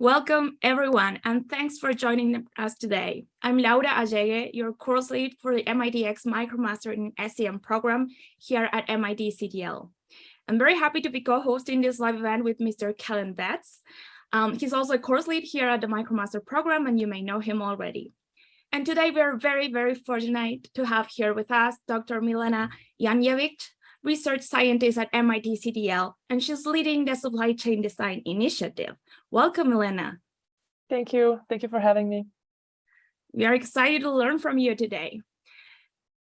Welcome everyone, and thanks for joining us today. I'm Laura Allegue, your course lead for the MITx MicroMaster in SCM program here at MIT CTL. I'm very happy to be co-hosting this live event with Mr. Kellen Betts. Um, he's also a course lead here at the MicroMaster program, and you may know him already. And today we're very, very fortunate to have here with us Dr. Milena Janjevic, research scientist at MIT CTL, and she's leading the supply chain design initiative. Welcome, Elena. Thank you. Thank you for having me. We are excited to learn from you today.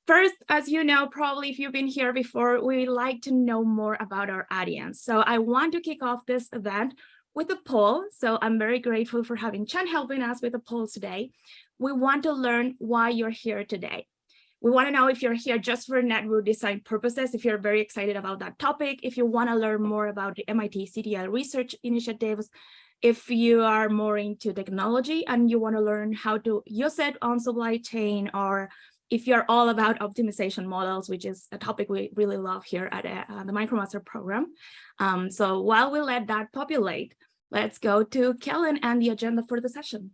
First, as you know, probably if you've been here before, we like to know more about our audience. So I want to kick off this event with a poll. So I'm very grateful for having Chen helping us with the poll today. We want to learn why you're here today. We want to know if you're here just for network design purposes, if you're very excited about that topic, if you want to learn more about the MIT CTL research initiatives, if you are more into technology and you want to learn how to use it on supply chain, or if you're all about optimization models, which is a topic we really love here at uh, the MicroMaster program. Um, so while we let that populate, let's go to Kellen and the agenda for the session.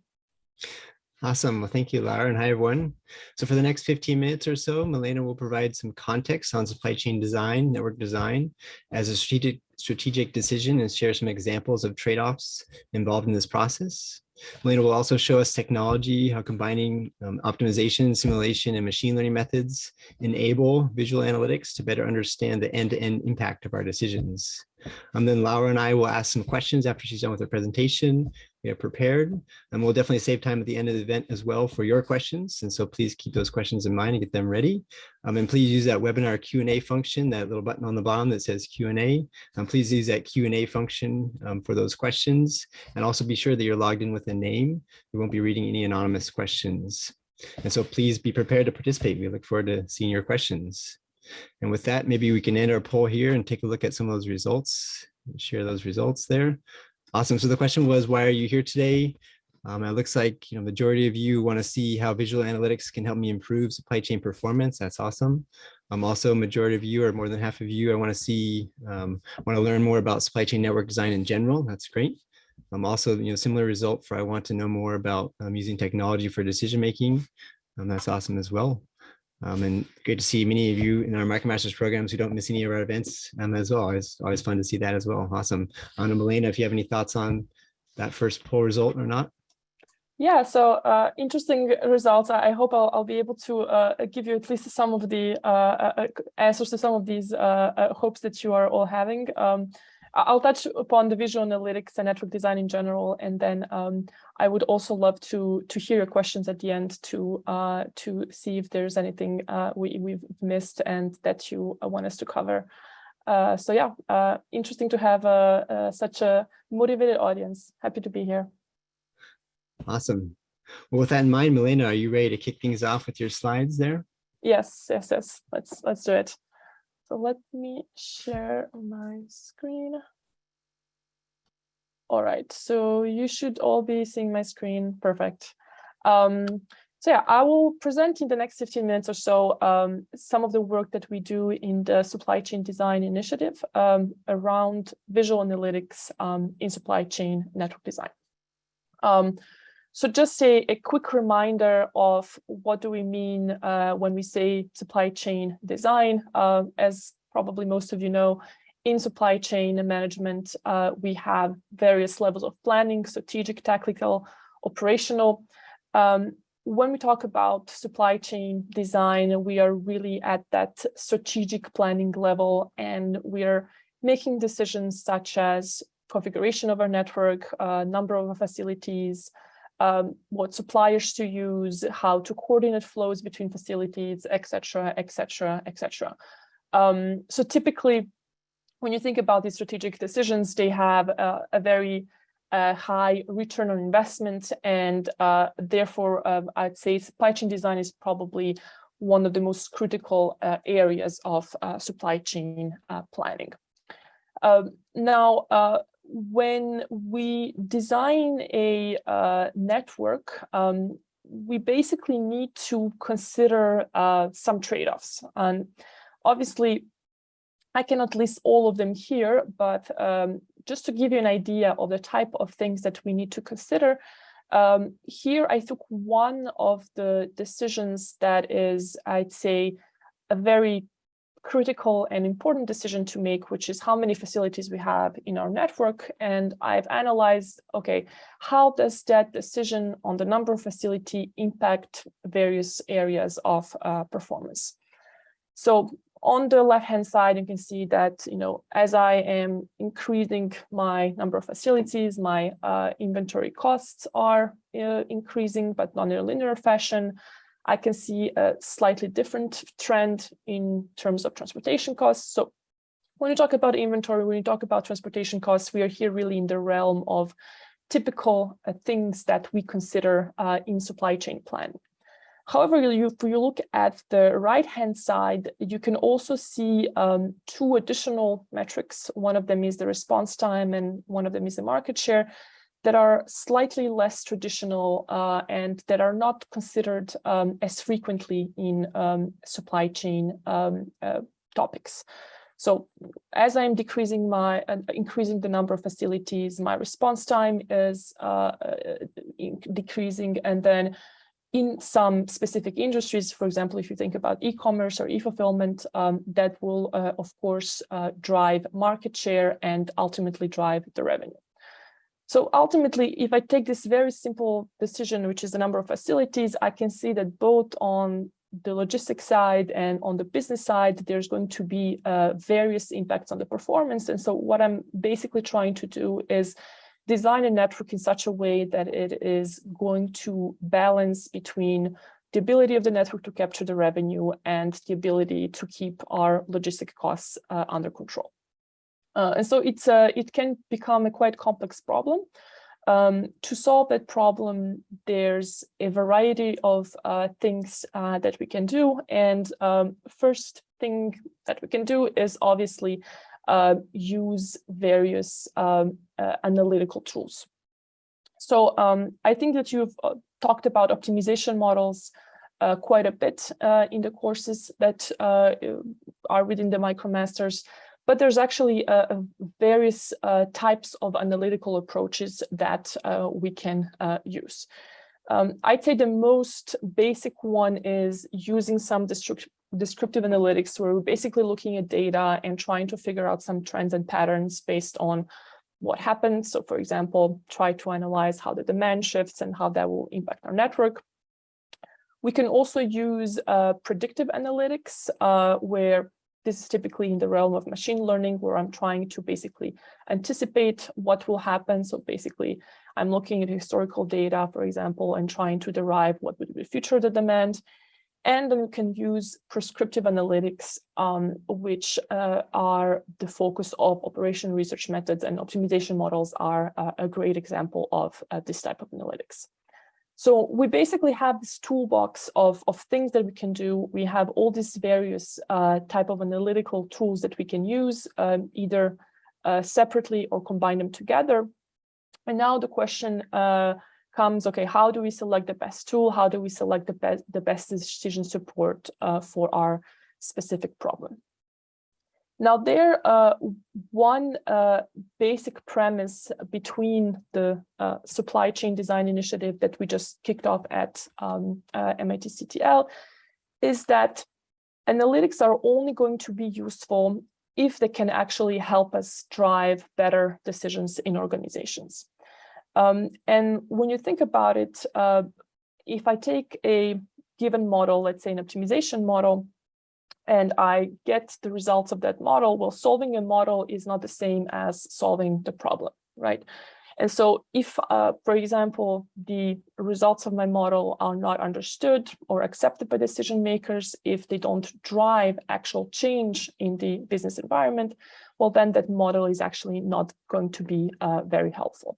Awesome. Well, thank you, Laura, and hi, everyone. So for the next 15 minutes or so, Milena will provide some context on supply chain design, network design as a strategic, strategic decision and share some examples of trade-offs involved in this process. Milena will also show us technology, how combining um, optimization, simulation, and machine learning methods enable visual analytics to better understand the end-to-end -end impact of our decisions. And then Laura and I will ask some questions after she's done with her presentation we have prepared. And we'll definitely save time at the end of the event as well for your questions. And so please keep those questions in mind and get them ready. Um, and please use that webinar Q&A function, that little button on the bottom that says Q&A. Um, please use that Q&A function um, for those questions. And also be sure that you're logged in with a name. We won't be reading any anonymous questions. And so please be prepared to participate. We look forward to seeing your questions. And with that, maybe we can end our poll here and take a look at some of those results, share those results there. Awesome. So the question was, why are you here today? Um, it looks like you know majority of you want to see how visual analytics can help me improve supply chain performance. That's awesome. Um, also, majority of you, or more than half of you, I want to see um, want to learn more about supply chain network design in general. That's great. Um, also, you know, similar result for I want to know more about um, using technology for decision making. Um, that's awesome as well. Um, and great to see many of you in our MicroMasters programs who don't miss any of our events um, as well. It's always fun to see that as well. Awesome. Anna Milena, if you have any thoughts on that first poll result or not. Yeah, so uh, interesting results. I hope I'll, I'll be able to uh, give you at least some of the uh, uh answers to some of these uh, uh, hopes that you are all having. Um, I'll touch upon the visual analytics and network design in general, and then um, I would also love to to hear your questions at the end to uh, to see if there's anything uh, we we've missed and that you uh, want us to cover. Uh, so yeah, uh, interesting to have a, such a motivated audience. Happy to be here. Awesome. Well, with that in mind, Milena, are you ready to kick things off with your slides there? Yes, yes, yes. Let's let's do it. So let me share my screen. All right, so you should all be seeing my screen. Perfect. Um, so yeah, I will present in the next 15 minutes or so um, some of the work that we do in the supply chain design initiative um, around visual analytics um, in supply chain network design. So just a, a quick reminder of what do we mean uh, when we say supply chain design. Uh, as probably most of you know, in supply chain management, uh, we have various levels of planning, strategic, tactical, operational. Um, when we talk about supply chain design, we are really at that strategic planning level and we are making decisions such as configuration of our network, uh, number of facilities, um, what suppliers to use, how to coordinate flows between facilities, etc., etc., etc. So typically, when you think about these strategic decisions, they have a, very uh, high return on investment, and uh, therefore, uh, I'd say supply chain design is probably one of the most critical uh, areas of uh, supply chain uh, planning. Um, now, when we design a uh, network, um, we basically need to consider uh, some trade-offs. And obviously, I cannot list all of them here, but um, just to give you an idea of the type of things that we need to consider, um, here I took one of the decisions that is, I'd say, a very critical and important decision to make, which is how many facilities we have in our network. And I've analyzed, okay, how does that decision on the number of facility impact various areas of uh, performance? So on the left-hand side, you can see that, you know, as I am increasing my number of facilities, my uh, inventory costs are uh, increasing, but not in a linear fashion. I can see a slightly different trend in terms of transportation costs. So when you talk about inventory, when you talk about transportation costs, we are here really in the realm of typical uh, things that we consider uh, in supply chain planning. However, you, if you look at the right-hand side, you can also see um, two additional metrics. One of them is the response time and one of them is the market share that are slightly less traditional uh, and that are not considered um, as frequently in um, supply chain um, uh, topics. So as I'm decreasing my, uh, increasing the number of facilities, my response time is uh, uh, decreasing. And then in some specific industries, for example, if you think about e-commerce or e-fulfillment, um, that will, uh, of course, drive market share and ultimately drive the revenue. So ultimately, if I take this very simple decision, which is the number of facilities, I can see that both on the logistics side and on the business side, there's going to be uh, various impacts on the performance. And so what I'm basically trying to do is design a network in such a way that it is going to balance between the ability of the network to capture the revenue and the ability to keep our logistic costs uh, under control. Uh, and so it's a, it can become a quite complex problem. Um, to solve that problem, there's a variety of uh, things uh, that we can do. And um, first thing that we can do is obviously uh, use various um, uh, analytical tools. So um, I think that you've uh, talked about optimization models quite a bit in the courses that are within the MicroMasters. But there's actually uh, various uh, types of analytical approaches that uh, we can uh, use. Um, I'd say the most basic one is using some descriptive analytics where we're basically looking at data and trying to figure out some trends and patterns based on what happens. So for example, try to analyze how the demand shifts and how that will impact our network. We can also use uh, predictive analytics uh, where this is typically in the realm of machine learning where I'm trying to basically anticipate what will happen. So basically, I'm looking at historical data, for example, and trying to derive what would be future the demand. And then you can use prescriptive analytics, um, which uh, are the focus of operation research methods and optimization models are uh, a great example of uh, this type of analytics. So we basically have this toolbox of, of things that we can do. We have all these various uh, type of analytical tools that we can use um, either uh, separately or combine them together. And now the question uh, comes, okay, how do we select the best tool? How do we select the best, the best decision support uh, for our specific problem? Now there, uh, one uh, basic premise between the uh, supply chain design initiative that we just kicked off at um, uh, MIT CTL is that analytics are only going to be useful if they can actually help us drive better decisions in organizations. Um, and when you think about it, uh, if I take a given model, let's say an optimization model, and I get the results of that model, well, solving a model is not the same as solving the problem, right? And so if, uh, for example, the results of my model are not understood or accepted by decision makers, if they don't drive actual change in the business environment, well, then that model is actually not going to be uh, very helpful.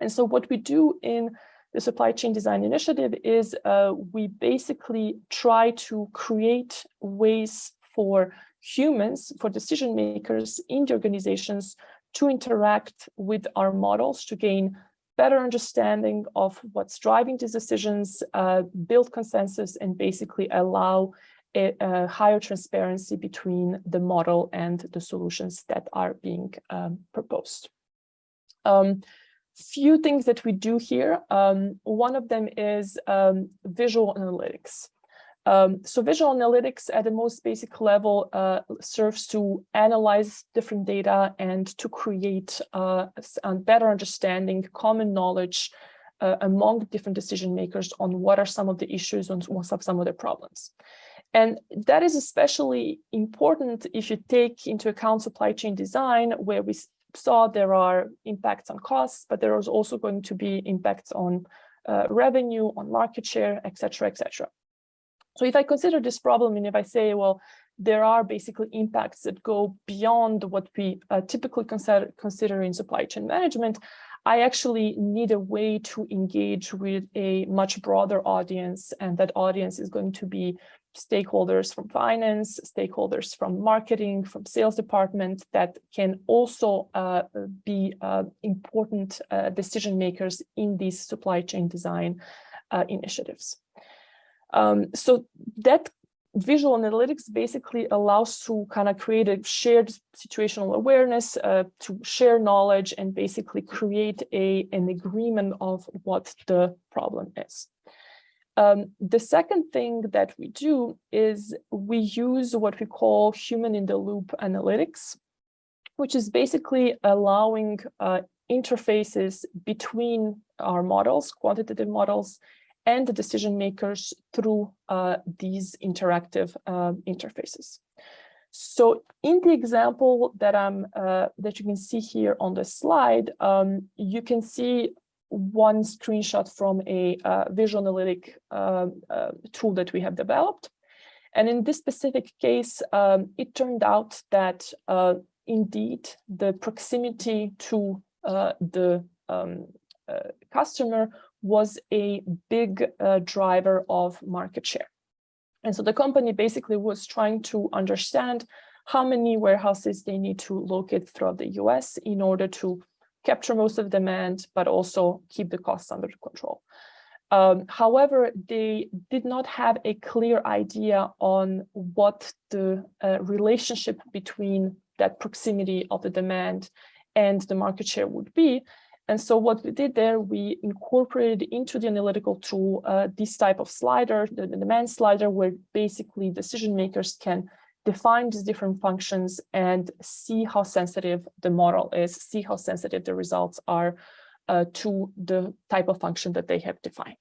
And so what we do in the supply chain design initiative is uh, we basically try to create ways for humans, for decision makers in the organizations to interact with our models to gain better understanding of what's driving these decisions, uh, build consensus, and basically allow a, a, higher transparency between the model and the solutions that are being um, proposed. Um, few things that we do here. Um, one of them is um, visual analytics. Um, so visual analytics at the most basic level uh, serves to analyze different data and to create uh, a better understanding, common knowledge uh, among different decision makers on what are some of the issues and what are some of the problems. And that is especially important if you take into account supply chain design, where we saw there are impacts on costs, but there is also going to be impacts on uh, revenue, on market share, etc., etc. So if I consider this problem and if I say, well, there are basically impacts that go beyond what we uh, typically consider, consider in supply chain management, I actually need a way to engage with a much broader audience. And that audience is going to be stakeholders from finance, stakeholders from marketing, from sales department that can also uh, be uh, important uh, decision makers in these supply chain design uh, initiatives. Um, so that visual analytics basically allows to kind of create a shared situational awareness, uh, to share knowledge and basically create a, an agreement of what the problem is. Um, the second thing that we do is we use what we call human in the loop analytics, which is basically allowing uh, interfaces between our models, quantitative models, and the decision makers through uh, these interactive uh, interfaces. So in the example that I'm uh, that you can see here on the slide, um, you can see one screenshot from a uh, visual analytic um, uh, tool that we have developed. And in this specific case, um, it turned out that uh, indeed the proximity to the um, customer was a big uh, driver of market share. And so the company basically was trying to understand how many warehouses they need to locate throughout the US in order to capture most of the demand, but also keep the costs under control. Um, however, they did not have a clear idea on what the uh, relationship between that proximity of the demand and the market share would be. And so what we did there, we incorporated into the analytical tool uh, this type of slider, the, the demand slider, where basically decision makers can define these different functions and see how sensitive the model is, see how sensitive the results are uh, to the type of function that they have defined.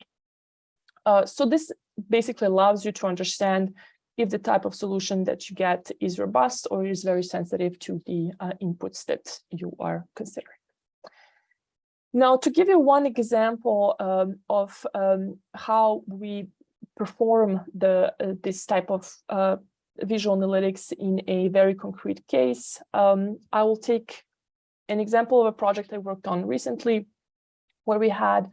Uh, so this basically allows you to understand if the type of solution that you get is robust or is very sensitive to the uh, inputs that you are considering. Now, to give you one example um, of um, how we perform the uh, this type of uh, visual analytics in a very concrete case, um, I will take an example of a project I worked on recently, where we had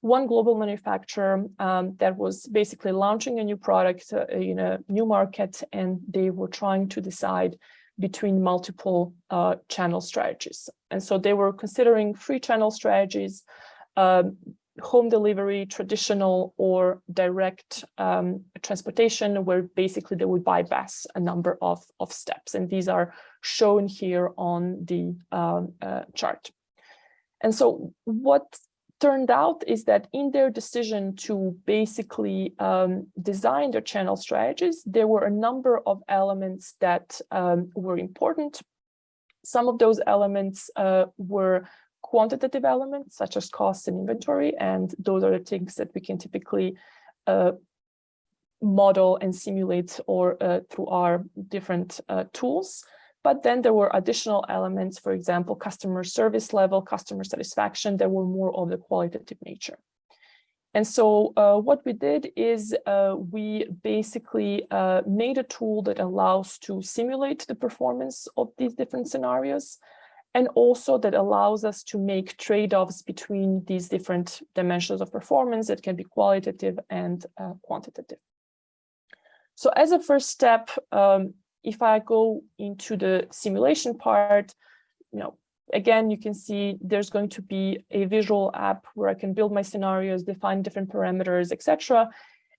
one global manufacturer um, that was basically launching a new product uh, in a new market, and they were trying to decide between multiple uh, channel strategies. And so they were considering free channel strategies, um, home delivery, traditional or direct um, transportation, where basically they would bypass a number of, of steps. And these are shown here on the um, uh, chart. And so what turned out is that in their decision to basically um, design their channel strategies, there were a number of elements that um, were important. Some of those elements uh, were quantitative elements, such as cost and inventory, and those are the things that we can typically uh, model and simulate or uh, through our different uh, tools. But then there were additional elements, for example, customer service level, customer satisfaction, that were more of the qualitative nature. And so uh, what we did is uh, we basically uh, made a tool that allows to simulate the performance of these different scenarios and also that allows us to make trade-offs between these different dimensions of performance that can be qualitative and uh, quantitative. So as a first step, um, if I go into the simulation part, you know, again, you can see there's going to be a visual app where I can build my scenarios, define different parameters, etc.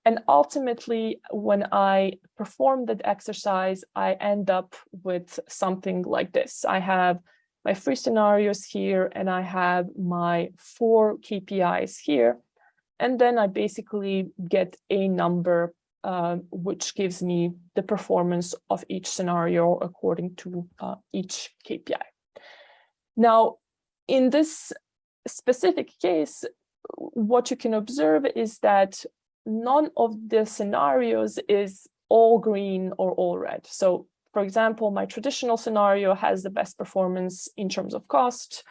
And ultimately, when I perform that exercise, I end up with something like this. I have my three scenarios here, and I have my four KPIs here. And then I basically get a number uh, which gives me the performance of each scenario according to uh, each KPI. Now, in this specific case, what you can observe is that none of the scenarios is all green or all red. So for example, my traditional scenario has the best performance in terms of cost.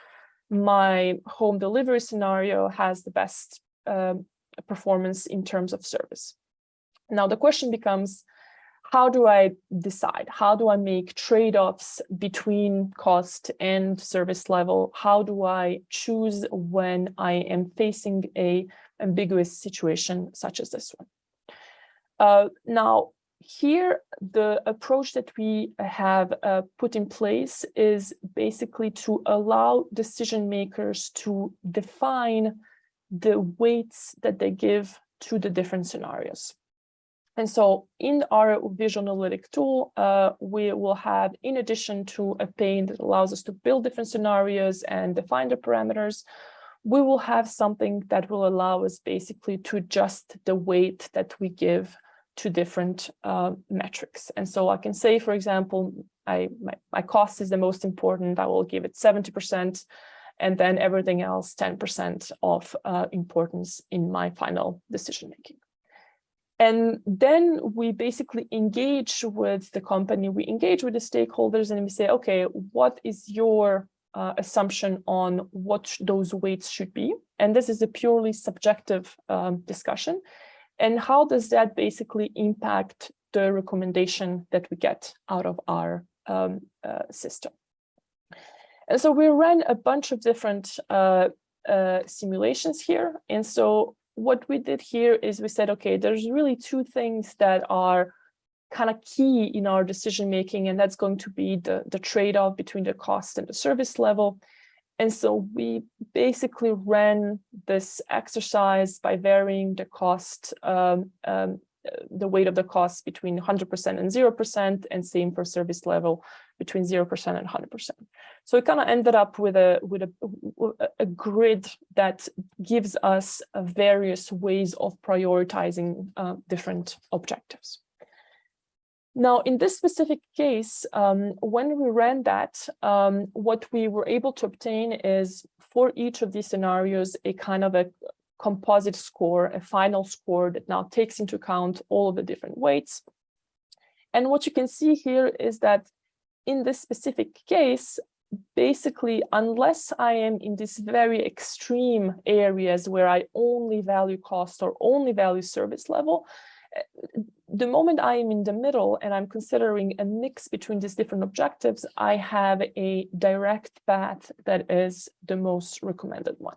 My home delivery scenario has the best uh, performance in terms of service. Now the question becomes, how do I decide? How do I make trade-offs between cost and service level? How do I choose when I am facing a ambiguous situation such as this one? Uh, now, here, the approach that we have uh, put in place is basically to allow decision makers to define the weights that they give to the different scenarios. And so in our visual analytic tool, uh, we will have, in addition to a pane that allows us to build different scenarios and define the parameters, we will have something that will allow us basically to adjust the weight that we give to different uh, metrics. And so I can say, for example, I my, my cost is the most important. I will give it 70%, and then everything else 10% of uh, importance in my final decision making. And then we basically engage with the company, we engage with the stakeholders and we say, okay, what is your uh, assumption on what those weights should be? And this is a purely subjective um, discussion. And how does that basically impact the recommendation that we get out of our um, uh, system? And so we ran a bunch of different uh, uh, simulations here. And so what we did here is we said, okay, there's really two things that are kind of key in our decision making, and that's going to be the, the trade-off between the cost and the service level. And so we basically ran this exercise by varying the cost, um, um, the weight of the cost between 100% and 0%, and same for service level between 0% and 100%. So we kind of ended up with a with a, a grid that gives us various ways of prioritizing uh, different objectives. Now, in this specific case, um, when we ran that, um, what we were able to obtain is for each of these scenarios, a kind of a composite score, a final score that now takes into account all of the different weights. And what you can see here is that in this specific case, basically, unless I am in these very extreme areas where I only value cost or only value service level, eh, the moment I am in the middle and I'm considering a mix between these different objectives, I have a direct path that is the most recommended one.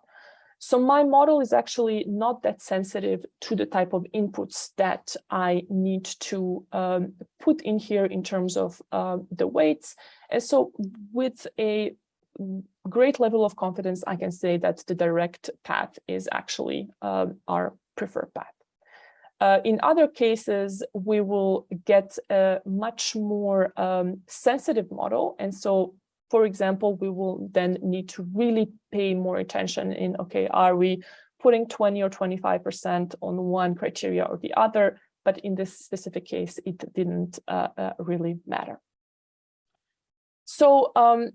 So my model is actually not that sensitive to the type of inputs that I need to um, put in here in terms of uh, the weights. And so with a great level of confidence, I can say that the direct path is actually uh, our preferred path. Uh, in other cases, we will get a much more um, sensitive model. And so, for example, we will then need to really pay more attention in, okay, are we putting 20 or 25% on one criteria or the other? But in this specific case, it didn't uh, uh, really matter. So um,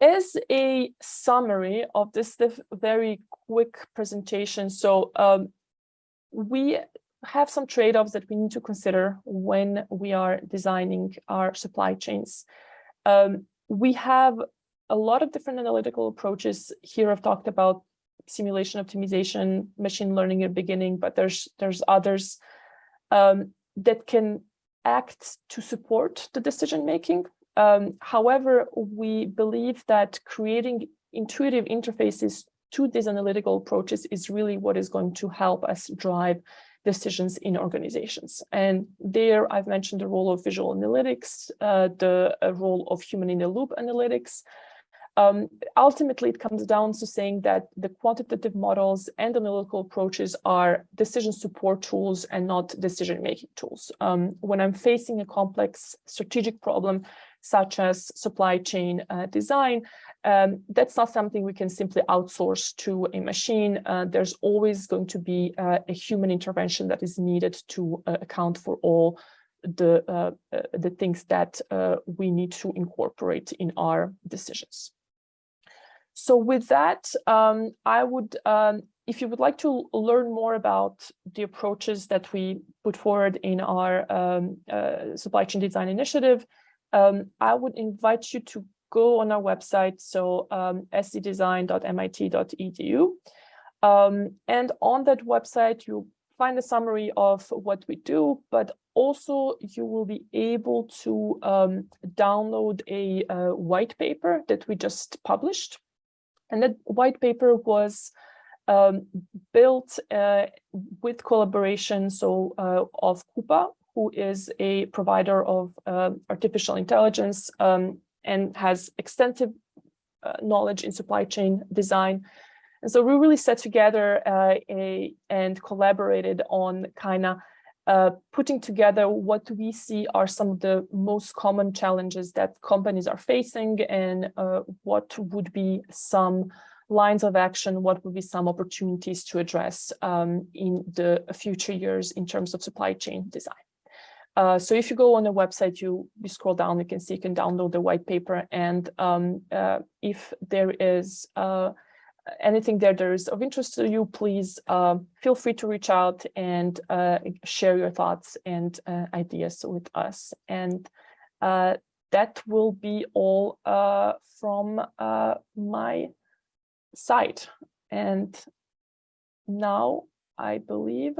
as a summary of this very quick presentation, so um, we have some trade-offs that we need to consider when we are designing our supply chains. Um, we have a lot of different analytical approaches. Here I've talked about simulation optimization, machine learning at beginning, but there's there's others um, that can act to support the decision making. Um, however, we believe that creating intuitive interfaces to these analytical approaches is really what is going to help us drive decisions in organizations. And there I've mentioned the role of visual analytics, uh, the uh, role of human in the loop analytics. Um, ultimately, it comes down to saying that the quantitative models and analytical approaches are decision support tools and not decision-making tools. Um, when I'm facing a complex strategic problem, such as supply chain uh, design, um, that's not something we can simply outsource to a machine. Uh, there's always going to be uh, a human intervention that is needed to uh, account for all the uh, uh, the things that uh, we need to incorporate in our decisions. So with that, um, I would, um, if you would like to learn more about the approaches that we put forward in our um, supply chain design initiative, um, I would invite you to go on our website, so um. Um, and on that website, you find a summary of what we do, but also you will be able to um, download a, a, white paper that we just published. And that white paper was um, built uh, with collaboration so uh, of Coupa, who is a provider of uh, artificial intelligence um, and has extensive uh, knowledge in supply chain design. And so we really set together uh, a, and collaborated on kind of uh, putting together what we see are some of the most common challenges that companies are facing and uh, what would be some lines of action, what would be some opportunities to address um, in the future years in terms of supply chain design. Uh, so if you go on the website, you, you scroll down, you can see you can download the white paper. And um, uh, if there is uh, anything there that is of interest to you, please uh, feel free to reach out and uh, share your thoughts and ideas with us. And that will be all from my side. And now I believe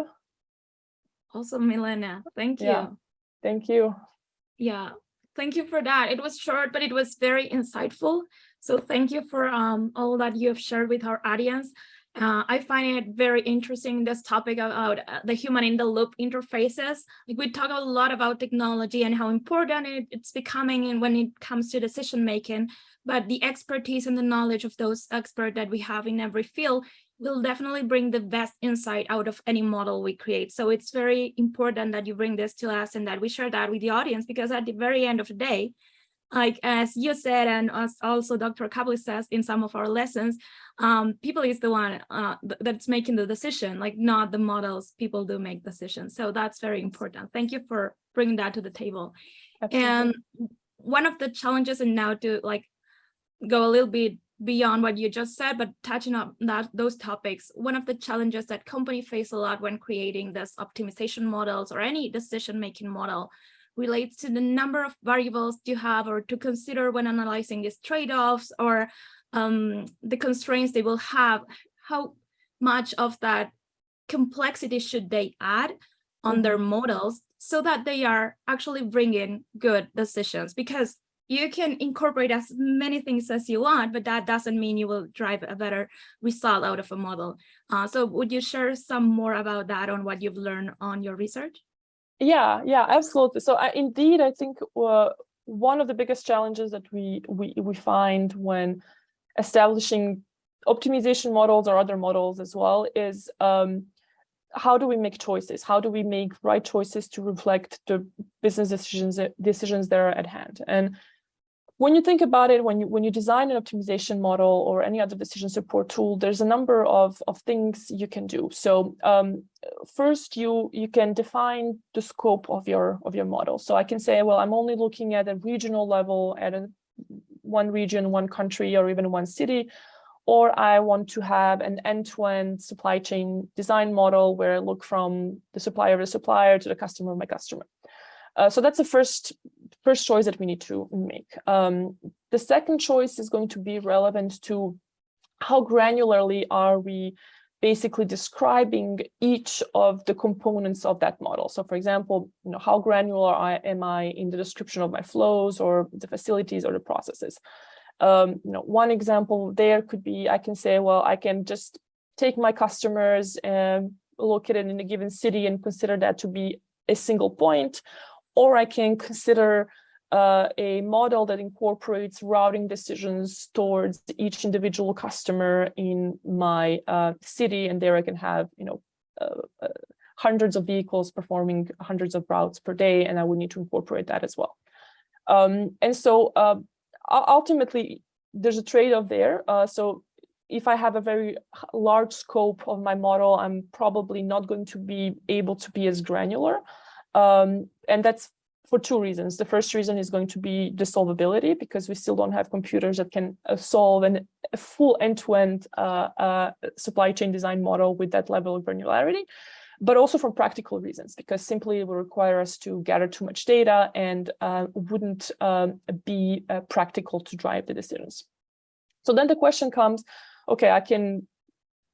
Awesome, Milena. Thank you. Yeah. Thank you. Yeah, thank you for that. It was short, but it was very insightful. So thank you for um, all that you have shared with our audience. Uh, I find it very interesting, this topic about uh, the human in the loop interfaces. Like we talk a lot about technology and how important it, it's becoming and when it comes to decision making, but the expertise and the knowledge of those experts that we have in every field will definitely bring the best insight out of any model we create. So it's very important that you bring this to us and that we share that with the audience because at the very end of the day, like as you said and as also Dr. Caplice says in some of our lessons, um, people is the one uh, that's making the decision, like not the models, people do make decisions. So that's very important. Thank you for bringing that to the table. Absolutely. And one of the challenges and now to like go a little bit beyond what you just said, but touching on that those topics, one of the challenges that company face a lot when creating this optimization models or any decision-making model relates to the number of variables you have or to consider when analyzing these trade-offs or um, the constraints they will have, how much of that complexity should they add on their mm-hmm. models so that they are actually bringing good decisions because you can incorporate as many things as you want, but that doesn't mean you will drive a better result out of a model. Uh, so would you share some more about that on what you've learned on your research? Yeah, yeah, absolutely. So I, indeed, I think uh, one of the biggest challenges that we, we, we find when establishing optimization models or other models as well is um, how do we make choices? How do we make right choices to reflect the business decisions decisions that are at hand? And when you think about it, when you when you design an optimization model or any other decision support tool, there's a number of, of things you can do. So um, first, you you can define the scope of your of your model. So I can say, well, I'm only looking at a regional level at a, one region, one country, or even one city, or I want to have an end-to-end -end supply chain design model where I look from the supplier to the supplier to the customer of my customer. Uh, so that's the first first choice that we need to make. Um, the second choice is going to be relevant to how granularly are we basically describing each of the components of that model. So for example, you know, how granular I, am I in the description of my flows or the facilities or the processes? Um, you know, one example there could be, I can say, well, I can just take my customers and located in a given city and consider that to be a single point, or I can consider uh, a model that incorporates routing decisions towards each individual customer in my uh, city, and there I can have, you know, uh, uh, hundreds of vehicles performing hundreds of routes per day, and I would need to incorporate that as well. Um, and so uh, ultimately, there's a trade-off there. Uh, so if I have a very large scope of my model, I'm probably not going to be able to be as granular. Um, and that's for two reasons. The first reason is going to be the solvability because we still don't have computers that can uh, solve an, a full end-to-end uh, uh, supply chain design model with that level of granularity, but also for practical reasons because simply it will require us to gather too much data and uh, wouldn't um, be uh, practical to drive the decisions. So then the question comes, okay, I can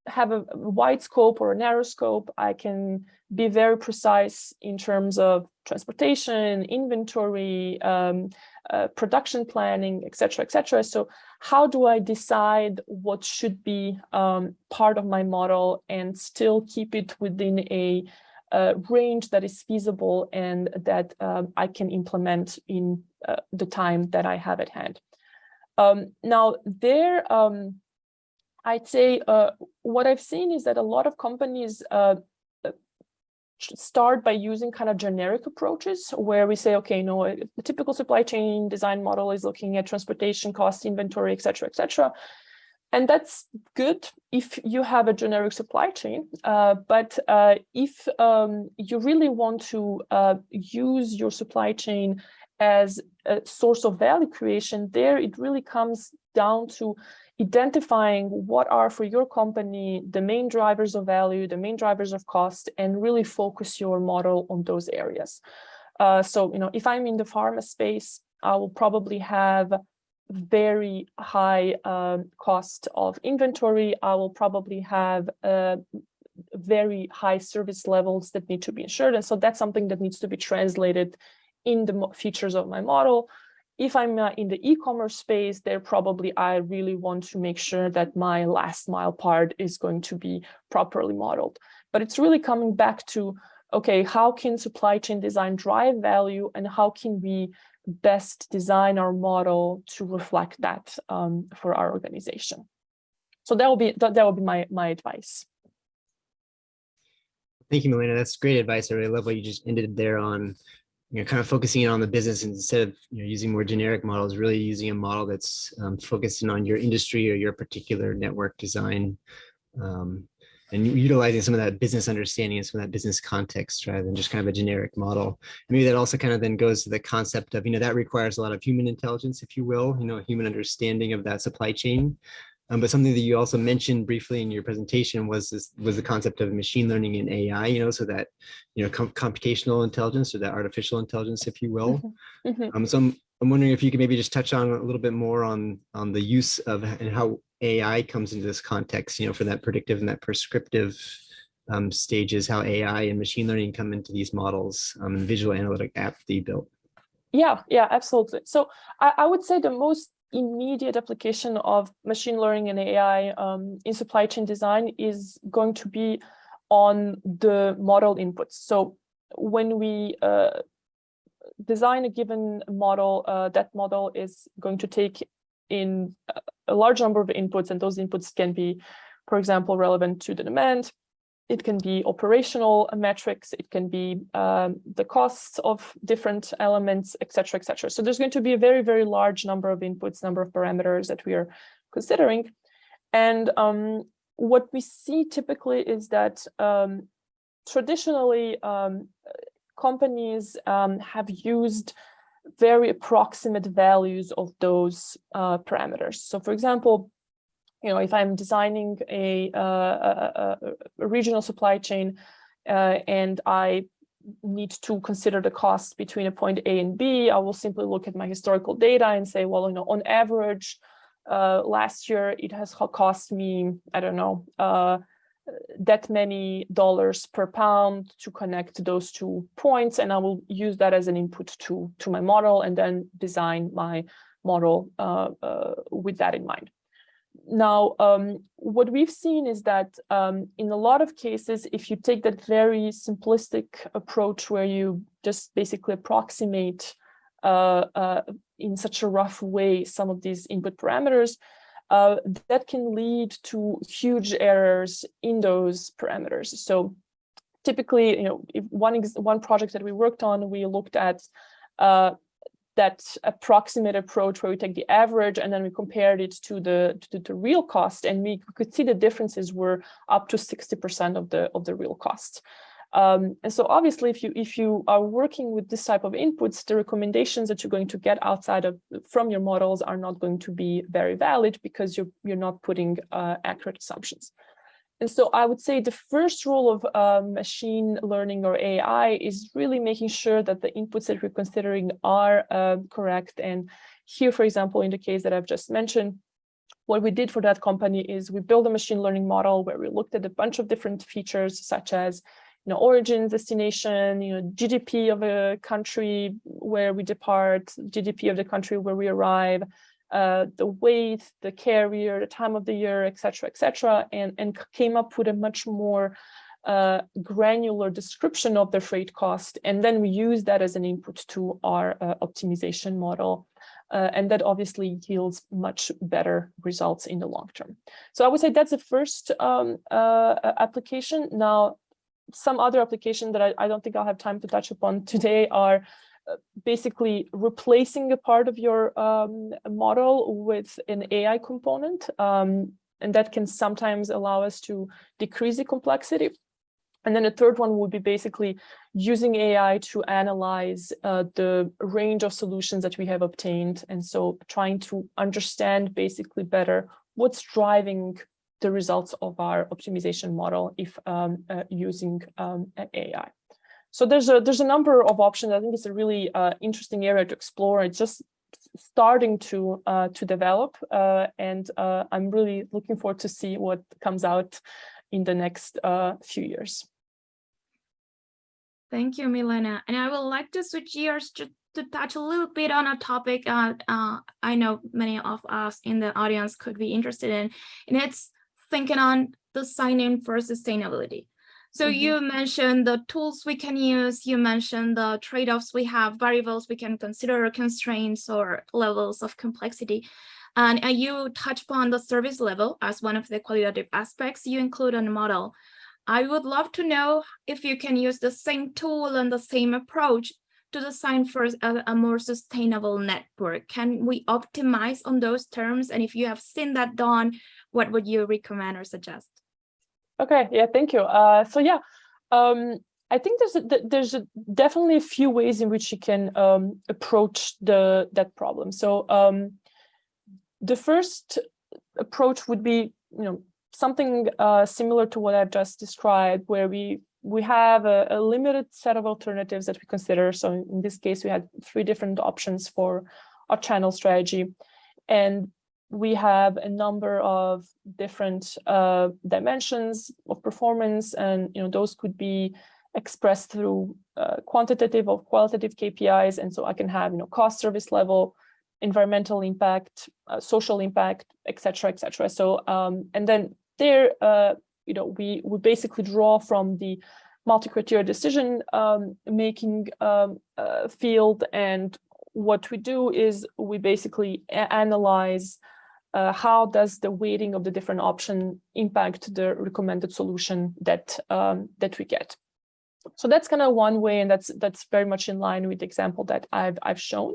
have a wide scope or a narrow scope. I can be very precise in terms of transportation, inventory, um, uh, production planning, et cetera, et cetera. So how do I decide what should be um, part of my model and still keep it within a range that is feasible and that um, I can implement in uh, the time that I have at hand. Um, now there, um, I'd say uh, what I've seen is that a lot of companies uh, uh, start by using kind of generic approaches where we say, okay, no, a a typical supply chain design model is looking at transportation costs, inventory, et cetera, et cetera. And that's good if you have a generic supply chain. Uh, but uh, if um, you really want to uh, use your supply chain as a source of value creation, there it really comes down to identifying what are for your company the main drivers of value, the main drivers of cost, and really focus your model on those areas. Uh, so, you know, if I'm in the pharma space, I will probably have very high um, cost of inventory. I will probably have uh, very high service levels that need to be ensured. And so that's something that needs to be translated in the features of my model. If I'm uh, in the e-commerce space, there probably I really want to make sure that my last mile part is going to be properly modeled. But it's really coming back to, okay, how can supply chain design drive value and how can we best design our model to reflect that um, for our organization? So that will be that, that will be my my advice. Thank you, Milena. That's great advice. I really love what you just ended there on, you know, kind of focusing in on the business instead of you know, using more generic models, really using a model that's um, focusing on your industry or your particular network design. Um, and utilizing some of that business understanding and some of that business context rather than just kind of a generic model. Maybe that also kind of then goes to the concept of, you know, that requires a lot of human intelligence, if you will, you know, human understanding of that supply chain. Um, but something that you also mentioned briefly in your presentation was this was the concept of machine learning and AI, you know, so that, you know, com computational intelligence or that artificial intelligence, if you will. Mhm. Um, so I'm, I'm wondering if you could maybe just touch on a little bit more on on the use of and how AI comes into this context, you know, for that predictive and that prescriptive um, stages, how AI and machine learning come into these models, um, and visual analytic app that you built. Yeah, yeah, absolutely. So I, I would say the most immediate application of machine learning and AI um, in supply chain design is going to be on the model inputs. So when we uh, design a given model, uh, that model is going to take in a- a large number of inputs, and those inputs can be, for example, relevant to the demand. It can be operational metrics. It can be um, the costs of different elements, et cetera, et cetera. So there's going to be a very, very large number of inputs, number of parameters that we are considering. And um, what we see typically is that um, traditionally um, companies um, have used very approximate values of those uh, parameters. So for example, you know, if I'm designing a, uh, a, a- regional supply chain uh, and I need to consider the cost between a point A and B, I will simply look at my historical data and say, well, you know, on average, uh, last year it has cost me, I don't know, uh, that many dollars per pound to connect those two points, and I will use that as an input to to my model, and then design my model uh, uh, with that in mind. Now, um, what we've seen is that um, in a lot of cases, if you take that very simplistic approach where you just basically approximate uh, uh, in such a rough way some of these input parameters, uh, that can lead to huge errors in those parameters. So typically, you know, one one project that we worked on, we looked at uh, that approximate approach where we take the average and then we compared it to the to the real cost and we could see the differences were up to 60% of the of the real cost. Um, and so obviously, if you if you are working with this type of inputs, the recommendations that you're going to get outside of from your models are not going to be very valid because you're you're not putting uh, accurate assumptions. And so I would say the first rule of uh, machine learning or AI is really making sure that the inputs that we're considering are uh, correct. And here, for example, in the case that I've just mentioned, what we did for that company is we built a machine learning model where we looked at a bunch of different features such as you know, origin, destination, you know, GDP of a country where we depart, GDP of the country where we arrive, uh, the weight, the carrier, the time of the year, et cetera, et cetera, and, and came up with a much more uh, granular description of the freight cost. And then we use that as an input to our uh, optimization model. Uh, and that obviously yields much better results in the long term. So I would say that's the first um, uh, application. Now, some other application that I, I, don't think I'll have time to touch upon today are basically replacing a part of your um, model with an AI component. Um, and that can sometimes allow us to decrease the complexity. And then the third one would be basically using AI to analyze uh, the range of solutions that we have obtained. And so trying to understand basically better what's driving the results of our optimization model if um, uh, using um, AI. So there's a there's a number of options. I think it's a really uh, interesting area to explore. It's just starting to uh, to develop, uh, and uh, I'm really looking forward to see what comes out in the next uh, few years. Thank you, Milena. And I would like to switch gears to, to touch a little bit on a topic uh, I know many of us in the audience could be interested in, and it's thinking on the sign-in for sustainability. So mm -hmm. you mentioned the tools we can use, you mentioned the trade-offs we have, variables we can consider, constraints or levels of complexity. And, and you touch upon the service level as one of the qualitative aspects you include on the model. I would love to know if you can use the same tool and the same approach to design for a, a, more sustainable network? Can we optimize on those terms? And if you have seen that done, what would you recommend or suggest? Okay, yeah, thank you. Uh, so yeah, um, I think there's a, there's a, definitely a few ways in which you can um, approach the that problem. So um, the first approach would be, you know, something uh, similar to what I've just described, where we we have a, a, limited set of alternatives that we consider. So in this case, we had three different options for our channel strategy. And we have a number of different uh, dimensions of performance, and you know those could be expressed through uh, quantitative or qualitative KPIs. And so I can have you know cost service level, environmental impact, uh, social impact, etc., etc. So um, and then there, uh, you know, we we basically draw from the multi-criteria decision um, making um, uh, field and what we do is we basically analyze uh, how does the weighting of the different option impact the recommended solution that um, that we get. So that's kind of one way, and that's that's very much in line with the example that I've I've shown.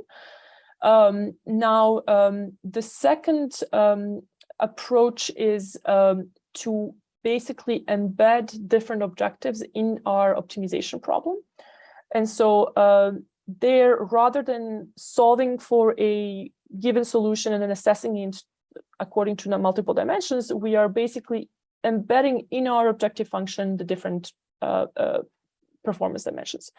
Um, now, um, the second um, approach is um, to basically embed different objectives in our optimization problem. And so uh, there, rather than solving for a given solution and then assessing it according to multiple dimensions, we are basically embedding in our objective function the different uh, uh, performance dimensions.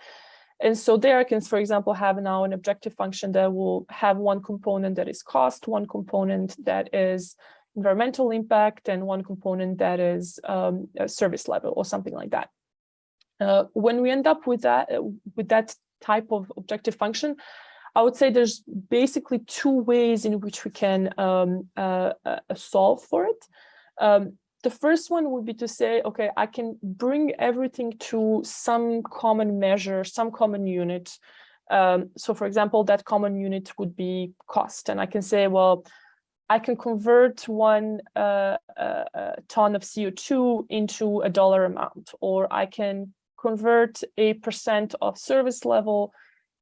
And so there I can, for example, have now an objective function that will have one component that is cost, one component that is environmental impact, and one component that is um, service level or something like that. Uh, when we end up with that, uh, with that type of objective function, I would say there's basically two ways in which we can um, uh, uh, solve for it. Um, the first one would be to say, okay, I can bring everything to some common measure, some common unit. Um, so for example, that common unit would be cost. And I can say, well, I can convert one uh, uh, uh ton of CO2 into a dollar amount, or I can convert a percent of service level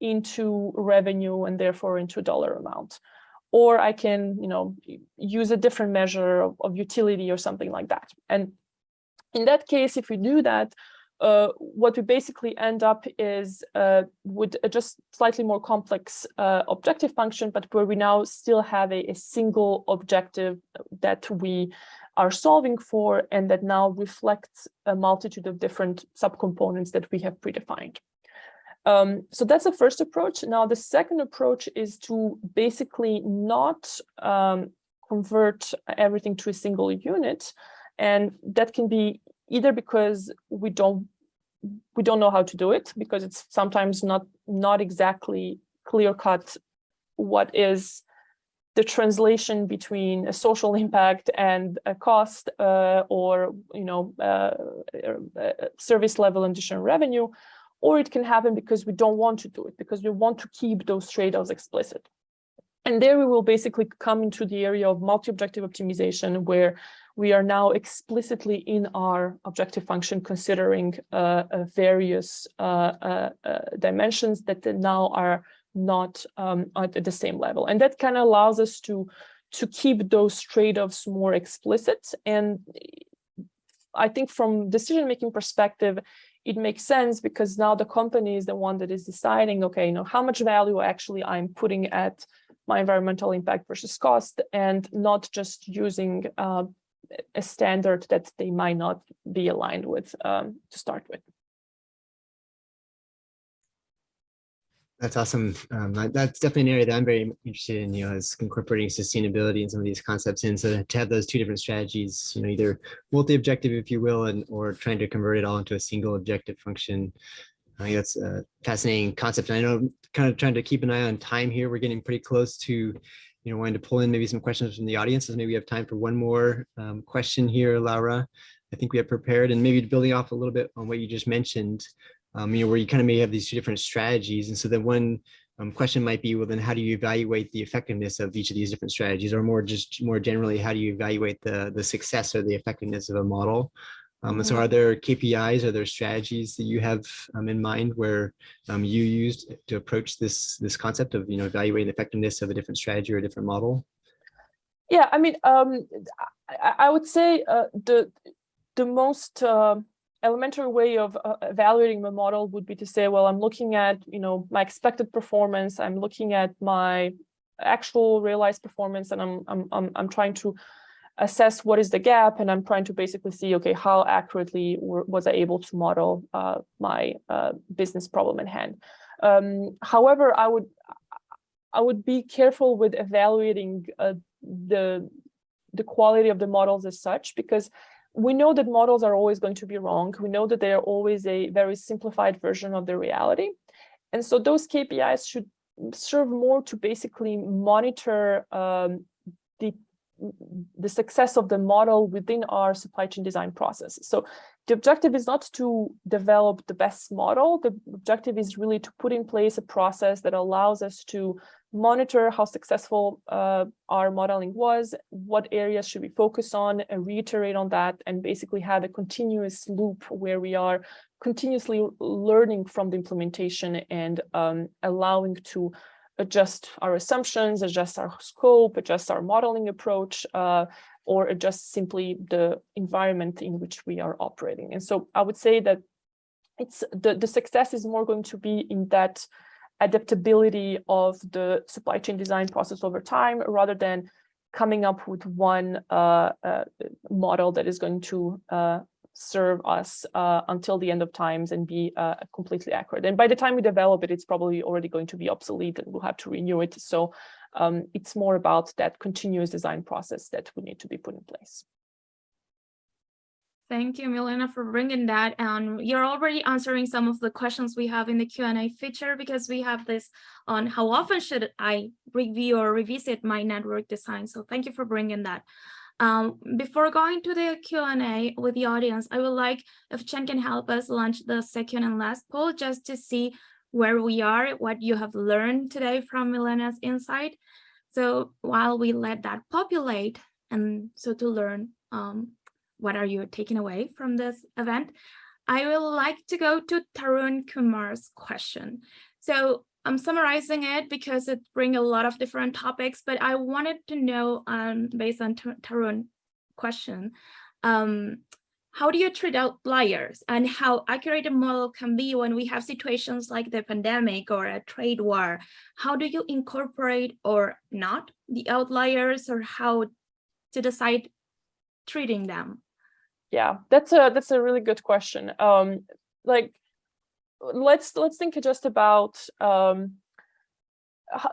into revenue and therefore into a dollar amount. Or I can, you know, use a different measure of, of utility or something like that. And in that case, if we do that, uh, what we basically end up is uh, with a just slightly more complex uh, objective function, but where we now still have a, a, single objective that we are solving for and that now reflects a multitude of different subcomponents that we have predefined. Um, so that's the first approach. Now, the second approach is to basically not um, convert everything to a single unit. And that can be either because we don't we don't know how to do it because it's sometimes not not exactly clear cut what is the translation between a social impact and a cost uh, or you know uh, uh, service level and additional revenue or it can happen because we don't want to do it because we want to keep those trade-offs explicit and there we will basically come into the area of multi-objective optimization where we are now explicitly in our objective function considering uh, uh, various uh, uh, uh dimensions that now are not um, at the same level. And that kind of allows us to, to keep those trade-offs more explicit. And I think from decision-making perspective, it makes sense because now the company is the one that is deciding, okay, you know, how much value actually I'm putting at my environmental impact versus cost and not just using uh, a standard that they might not be aligned with um, to start with. That's awesome. Um, that's definitely an area that I'm very interested in, you know, is incorporating sustainability and some of these concepts in. So to have those two different strategies, you know, either multi-objective, if you will, and or trying to convert it all into a single objective function. I think that's a fascinating concept. And I know kind of trying to keep an eye on time here. We're getting pretty close to, you know, wanting to pull in maybe some questions from the audience. So maybe we have time for one more um, question here, Laura. I think we have prepared and maybe building off a little bit on what you just mentioned um, you know, where you kind of may have these two different strategies. And so then one um, question might be, well, then how do you evaluate the effectiveness of each of these different strategies or more just more generally, how do you evaluate the, the success or the effectiveness of a model? Um, and so mm-hmm. are there KPIs, are there strategies that you have um, in mind where um, you used to approach this, this concept of, you know, evaluating the effectiveness of a different strategy or a different model? Yeah, I mean, um, I, I, would say uh, the the most uh, elementary way of uh, evaluating the model would be to say, well, I'm looking at, you know, my expected performance. I'm looking at my actual realized performance, and I'm I'm I'm, I'm trying to assess what is the gap, and I'm trying to basically see, okay, how accurately was I able to model uh, my uh, business problem in hand. Um, however, I would I would be careful with evaluating uh, the the quality of the models as such because we know that models are always going to be wrong. We know that they are always a very simplified version of the reality. And so those KPIs should serve more to basically monitor um, the, the success of the model within our supply chain design process. So the objective is not to develop the best model. The objective is really to put in place a process that allows us to monitor how successful uh, our modeling was, what areas should we focus on, and reiterate on that, and basically have a continuous loop where we are continuously learning from the implementation and um, allowing to adjust our assumptions, adjust our scope, adjust our modeling approach, uh, or adjust simply the environment in which we are operating. And so I would say that it's the, the success is more going to be in that adaptability of the supply chain design process over time rather than coming up with one uh, uh, model that is going to uh, serve us uh, until the end of times and be uh, completely accurate. And by the time we develop it, it's probably already going to be obsolete and we'll have to renew it. So um, it's more about that continuous design process that would need to be put in place. Thank you, Milena, for bringing that. And you're already answering some of the questions we have in the Q&A feature because we have this on how often should I review or revisit my network design. So thank you for bringing that. Um, before going to the Q&A with the audience, I would like if Chen can help us launch the second and last poll just to see where we are, what you have learned today from Milena's insight. So while we let that populate and so to learn um, what are you taking away from this event? I would like to go to Tarun Kumar's question. So I'm summarizing it because it brings a lot of different topics, but I wanted to know, um, based on Tar- Tarun question, um, how do you treat outliers and how accurate a model can be when we have situations like the pandemic or a trade war? How do you incorporate or not the outliers or how to decide treating them? Yeah, that's a that's a really good question. Um, like, let's let's think just about um,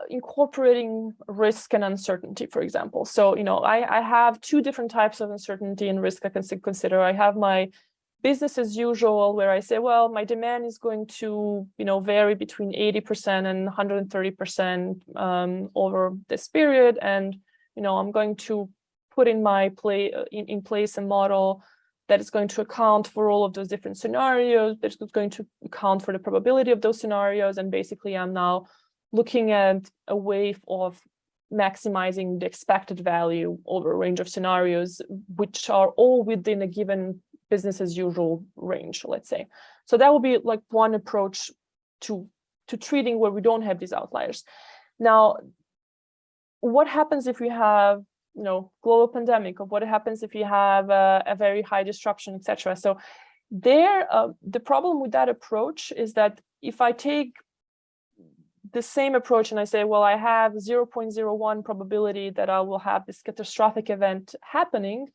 incorporating risk and uncertainty, for example. So, you know, I I have two different types of uncertainty and risk I can consider. I have my business as usual, where I say, well, my demand is going to, you know, vary between 80% and 130% um, over this period, and you know, I'm going to put in my play uh, in, in place a model that is going to account for all of those different scenarios, that is going to account for the probability of those scenarios. And basically I'm now looking at a way of maximizing the expected value over a range of scenarios, which are all within a given business as usual range, let's say. So that would be like one approach to, to treating where we don't have these outliers. Now, what happens if we have you know global pandemic of what happens if you have a, a very high disruption etc so there uh, the problem with that approach is that if i take the same approach and i say well i have 0.01 probability that i will have this catastrophic event happening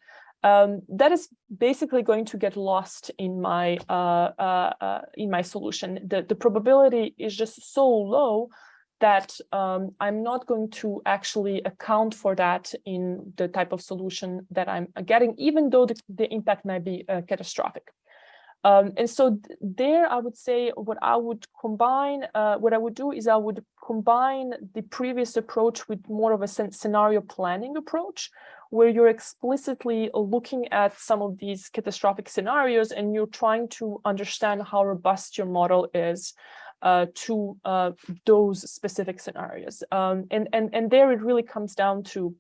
um, that is basically going to get lost in my uh, uh, uh, in my solution. The, the probability is just so low that um, I'm not going to actually account for that in the type of solution that I'm getting, even though the, the impact might be uh, catastrophic. Um, and so th- there, I would say what I would combine, uh, what I would do is I would combine the previous approach with more of a scenario planning approach, where you're explicitly looking at some of these catastrophic scenarios and you're trying to understand how robust your model is uh, to uh, those specific scenarios. Um, and, and, and there it really comes down to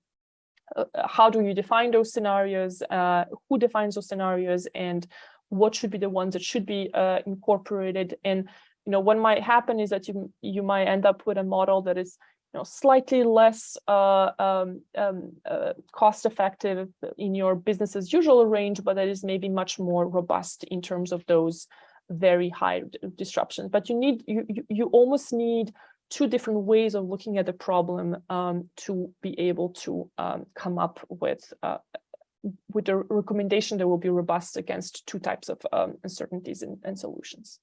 uh, how do you define those scenarios, uh, who defines those scenarios, and what should be the ones that should be uh, incorporated. And you know what might happen is that you you might end up with a model that is you know slightly less uh, um, um, uh, cost effective in your business as usual range, but that is maybe much more robust in terms of those very high disruptions. But you need you you, almost need two different ways of looking at the problem um, to be able to um, come up with uh, with a recommendation that will be robust against two types of um, uncertainties and, and solutions.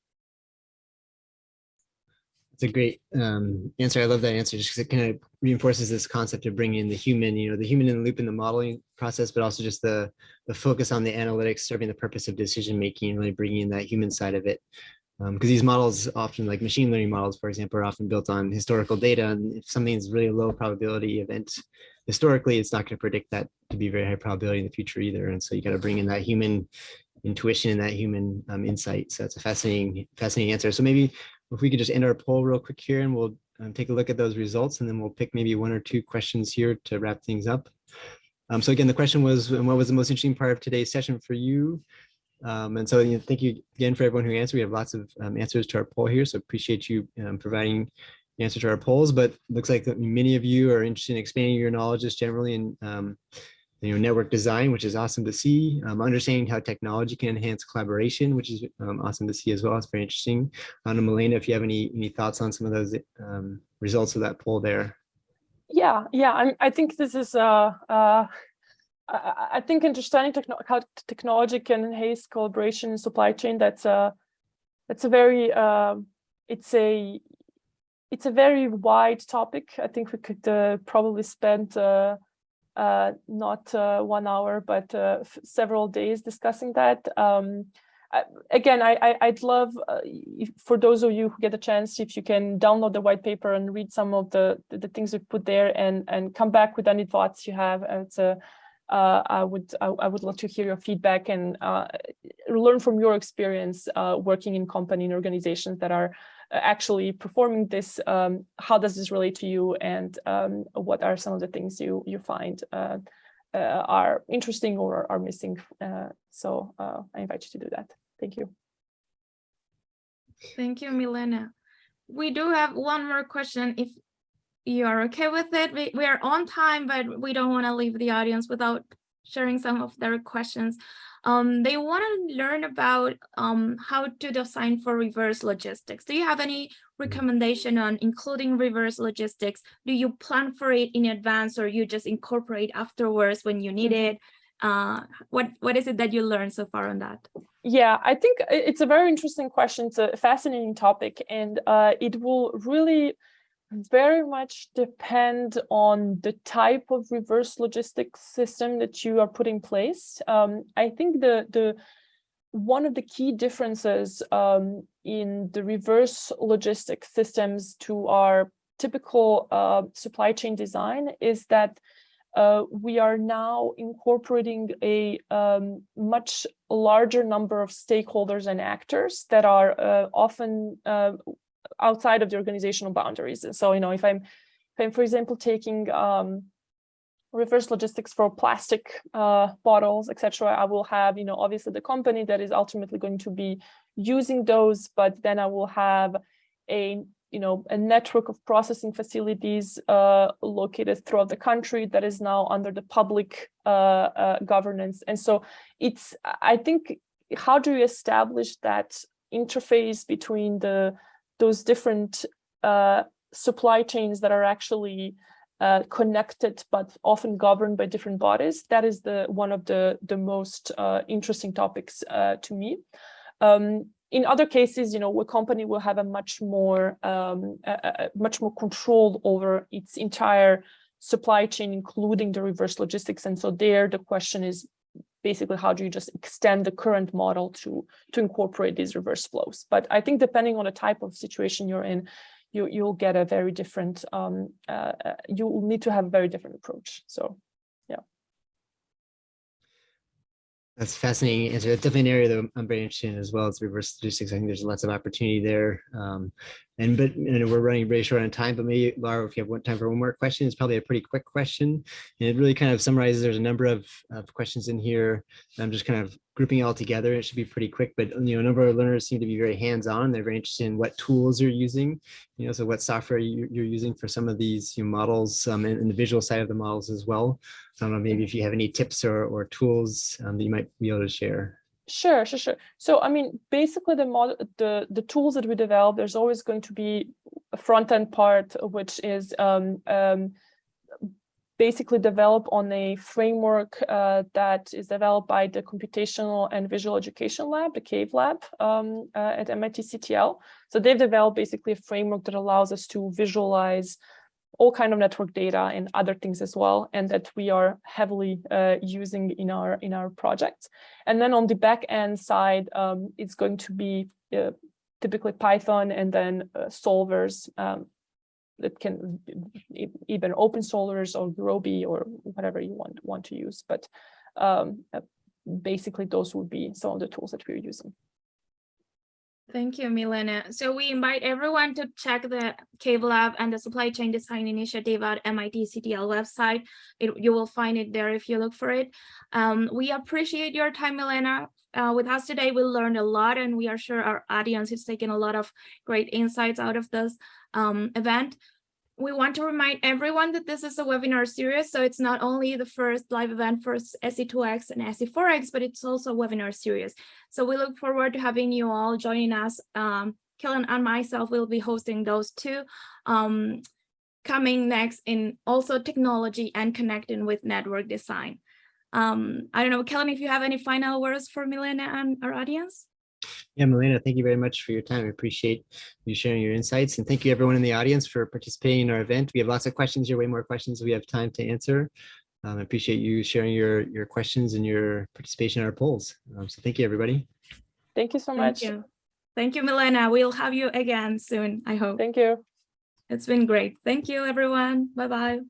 It's a great um, answer. I love that answer just because it kind of reinforces this concept of bringing in the human, you know, the human in the loop in the modeling process, but also just the the focus on the analytics serving the purpose of decision making and really bringing in that human side of it. Because these models often, like machine learning models, for example, are often built on historical data. And if something's really a low probability event, historically, it's not going to predict that to be very high probability in the future either. And so you got to bring in that human intuition and that human um, insight. So that's a fascinating, fascinating answer. So maybe if we could just end our poll real quick here and we'll um, take a look at those results and then we'll pick maybe one or two questions here to wrap things up. Um, so again, the question was, what was the most interesting part of today's session for you? Um, and so you know, thank you again for everyone who answered. We have lots of um, answers to our poll here, so appreciate you um, providing answer to our polls. But looks like many of you are interested in expanding your knowledge just generally and um, you know network design, which is awesome to see. Um, understanding how technology can enhance collaboration, which is um, awesome to see as well. It's very interesting. I don't know, Milena, if you have any any thoughts on some of those um, results of that poll there. Yeah, yeah, I'm, I think this is uh, uh, I, I think understanding how technology can enhance collaboration in supply chain. That's a that's a very uh, it's a it's a very wide topic. I think we could uh, probably spend uh, uh, not uh, one hour, but uh, several days discussing that. Um, I, again, I, I I'd love uh, if, for those of you who get a chance, if you can download the white paper and read some of the the, the things we put there, and and come back with any thoughts you have. Uh, It's a uh, I would I, I would love to hear your feedback and uh, learn from your experience uh, working in company and organizations that are uh, actually performing this. Um, how does this relate to you, and um, what are some of the things you you find uh, uh, are interesting or are missing? Uh, so uh, I invite you to do that. Thank you. Thank you, Milena. we do have one more question if you are okay with it. We, we are on time, but we don't want to leave the audience without sharing some of their questions. Um, they want to learn about um, how to design for reverse logistics. Do you have any recommendation on including reverse logistics? Do you plan for it in advance or you just incorporate afterwards when you need it? Uh, what what is it that you learned so far on that? Yeah, I think it's a very interesting question. It's a fascinating topic, and uh, it will really very much depend on the type of reverse logistics system that you are putting in place. Um, I think the the one of the key differences um, in the reverse logistics systems to our typical uh, supply chain design is that uh, we are now incorporating a um, much larger number of stakeholders and actors that are uh, often uh, outside of the organizational boundaries. And so, you know, if I'm, if I'm for example, taking um, reverse logistics for plastic uh, bottles, etc., I will have, you know, obviously the company that is ultimately going to be using those, but then I will have a you know, a network of processing facilities uh, located throughout the country that is now under the public uh, uh, governance. And so it's, I think, how do you establish that interface between the those different uh, supply chains that are actually uh, connected but often governed by different bodies? That is the one of the the most uh, interesting topics to me. Um, in other cases, you know, a company will have a much more, um, a, a much more control over its entire supply chain, including the reverse logistics. And so there, the question is basically how do you just extend the current model to to incorporate these reverse flows? But I think depending on the type of situation you're in, you you'll get a very different. Um, uh, you will need to have a very different approach. So. That's fascinating answer. That's definitely an area that I'm very interested in as well as reverse logistics. I think there's lots of opportunity there. Um, and but and we're running very short on time, but maybe Laura, if you have one time for one more question, it's probably a pretty quick question. And it really kind of summarizes, there's a number of, of questions in here. I'm just kind of grouping it all together. It should be pretty quick, but you know, a number of learners seem to be very hands-on. They're very interested in what tools you're using, you know, so what software you, are using for some of these you know, models um, and, and, the visual side of the models as well. So I don't know, maybe if you have any tips or, or tools um, that you might be able to share. Sure, sure, sure. So, I mean, basically the model, the, the tools that we develop, there's always going to be a front end part, which is um, um, basically develop on a framework uh, that is developed by the Computational and Visual Education Lab, the CAVE lab um, uh, at MIT CTL. So they've developed basically a framework that allows us to visualize all kind of network data and other things as well, and that we are heavily uh, using in our in our projects. And then on the back end side, um, it's going to be uh, typically Python and then uh, solvers um, that can even open solvers or Gurobi or whatever you want want to use. But um, uh, basically, those would be some of the tools that we're using. Thank you, Milena. So we invite everyone to check the CAVE Lab and the Supply Chain Design Initiative at MIT CTL website. It, you will find it there if you look for it. Um, we appreciate your time, Milena. Uh, with us today, we learned a lot and we are sure our audience is taking a lot of great insights out of this um, event we want to remind everyone that this is a webinar series, so it's not only the first live event for SC2x and SC4x, but it's also a webinar series. So we look forward to having you all joining us. Um, Kellen and myself will be hosting those two. Um, coming next in also technology and connecting with network design. Um, I don't know, Kellen, if you have any final words for Milena and our audience? Yeah, Milena, thank you very much for your time. I appreciate you sharing your insights and thank you everyone in the audience for participating in our event. We have lots of questions here, way more questions we have time to answer. Um, I appreciate you sharing your, your questions and your participation in our polls. Um, so thank you, everybody. Thank you so Thank much. you. Thank you, Milena. We'll have you again soon, I hope. Thank you. It's been great. Thank you, everyone. Bye-bye.